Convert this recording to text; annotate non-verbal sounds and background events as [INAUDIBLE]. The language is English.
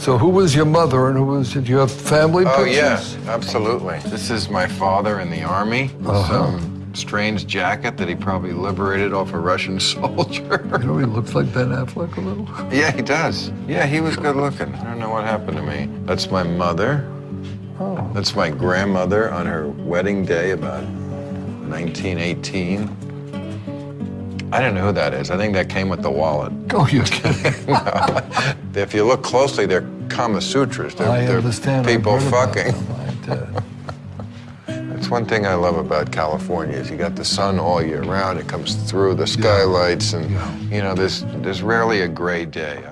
So who was your mother and who was, did you have family Oh, pictures? yes, absolutely. This is my father in the army. Uh-huh. Some strange jacket that he probably liberated off a Russian [LAUGHS] soldier. You know, he looks like Ben Affleck a little. yeah, he does. Yeah, he was good looking. I don't know what happened to me. That's my mother. Oh. That's my grandmother on her wedding day about 1918. I don't know who that is. I think that came with the wallet. Oh, you're kidding. [LAUGHS] No. If you look closely, they're Kama Sutras. They're, I they're. People fucking. them. [LAUGHS] That's one thing I love about California is you got the sun all year round. It comes through the skylights, and Yeah. you know there's there's rarely a gray day.